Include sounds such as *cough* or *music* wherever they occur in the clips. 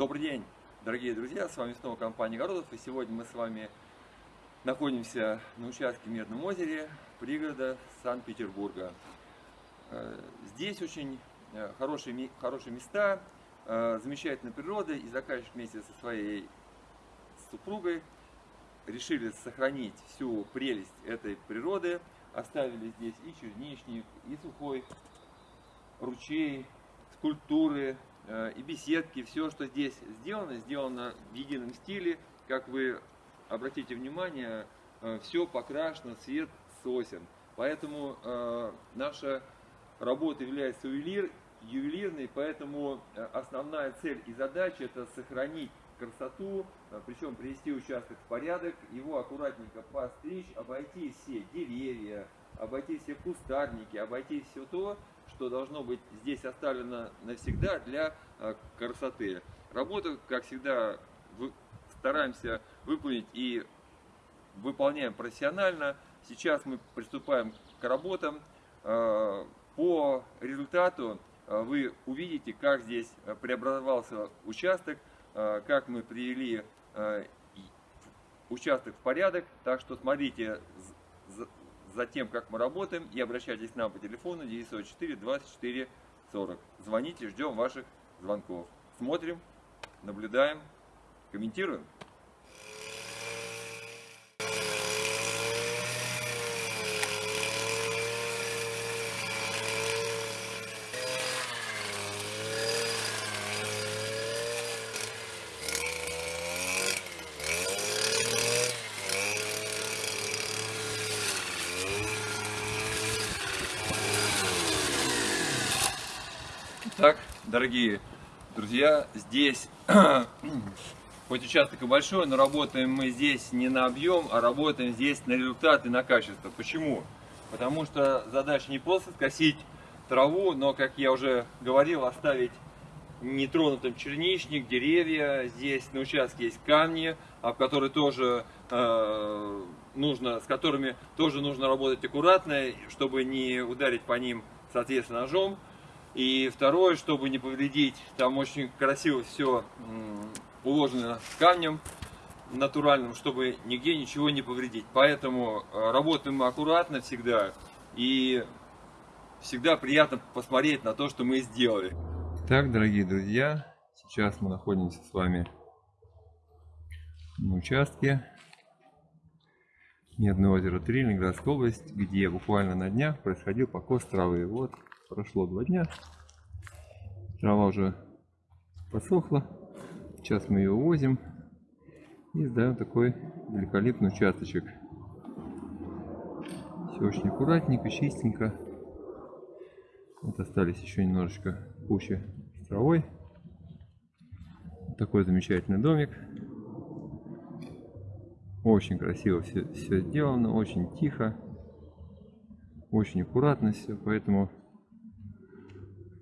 Добрый день, дорогие друзья, с вами снова компания Городов, и сегодня мы с вами находимся на участке в Медном озере, пригорода Санкт-Петербурга. Э, здесь очень э, хорошие, хорошие места, э, замечательная природа, и заказчик вместе со своей супругой решили сохранить всю прелесть этой природы, оставили здесь и черничник, и сухой ручей, скульптуры, и беседки, все, что здесь сделано, сделано в едином стиле. Как вы обратите внимание, э, все покрашено цвет сосен. Поэтому э, наша работа является ювелир, ювелирной, поэтому основная цель и задача это сохранить красоту, причем привести участок в порядок, его аккуратненько постричь, обойти все деревья, обойти все кустарники, обойти все то, что должно быть здесь оставлено навсегда для э, красоты. Работу, как всегда, стараемся выполнить и выполняем профессионально. Сейчас мы приступаем к работам. Э, по результату э, вы увидите, как здесь преобразовался участок, как мы привели участок в порядок. Так что смотрите за тем, как мы работаем, и обращайтесь к нам по телефону 904 24 40. Звоните, ждем ваших звонков. Смотрим, наблюдаем, комментируем. Так, дорогие друзья, здесь *clears throat* хоть участок и большой, но работаем мы здесь не на объем, а работаем здесь на результат и на качество. Почему? Потому что задача не просто скосить траву, но, как я уже говорил, оставить нетронутым черничник, деревья. Здесь на участке есть камни, об которые тоже э, нужно, с которыми тоже нужно работать аккуратно, чтобы не ударить по ним, соответственно, ножом. И второе, чтобы не повредить, там очень красиво все уложено камнем натуральным, чтобы нигде ничего не повредить. Поэтому э, работаем аккуратно всегда и всегда приятно посмотреть на то, что мы сделали. Так, дорогие друзья, сейчас мы находимся с вами на участке Медное озеро 3, Ленинградская область, где буквально на днях происходил покос травы. Вот прошло два дня. Трава уже посохла. Сейчас мы ее увозим и сдаем такой великолепный участочек. Все очень аккуратненько, чистенько. Вот остались еще немножечко кучи с травой. такой замечательный домик. Очень красиво все, все сделано, очень тихо, очень аккуратно все, поэтому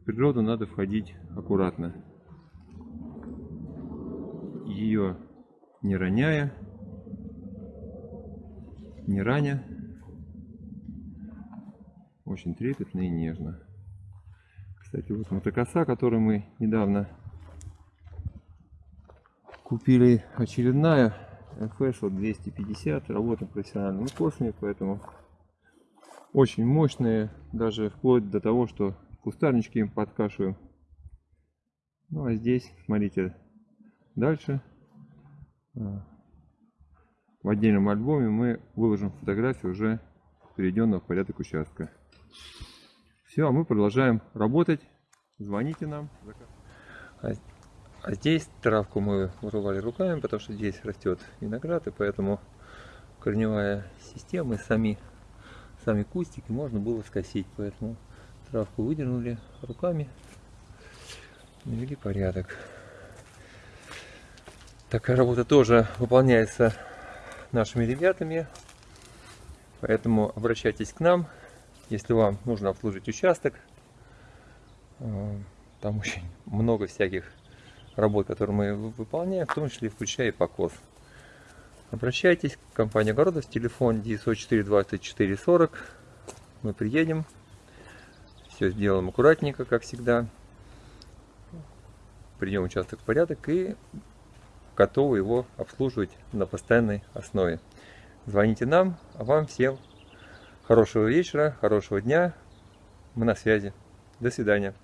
природу надо входить аккуратно. Ее не роняя, не раня. Очень трепетно и нежно. Кстати, вот мотокоса, который мы недавно купили, очередная FS 250, работаем профессиональными косами, поэтому очень мощные, даже вплоть до того, что кустарнички им подкашиваем. Ну а здесь, смотрите, дальше а, в отдельном альбоме мы выложим фотографию уже перейденного в порядок участка. Все, а мы продолжаем работать. Звоните нам. А, а здесь травку мы вырывали руками, потому что здесь растет виноград, и поэтому корневая система и сами, сами кустики можно было скосить. Поэтому Травку выдернули руками, навели порядок. Такая работа тоже выполняется нашими ребятами, поэтому обращайтесь к нам, если вам нужно обслужить участок. Э, там очень много всяких работ, которые мы выполняем, в том числе включая и покос. Обращайтесь, компания Городов, телефон 904 24 40. Мы приедем, все сделаем аккуратненько, как всегда. приведем участок в порядок и готовы его обслуживать на постоянной основе. Звоните нам, а вам всем хорошего вечера, хорошего дня. Мы на связи. До свидания.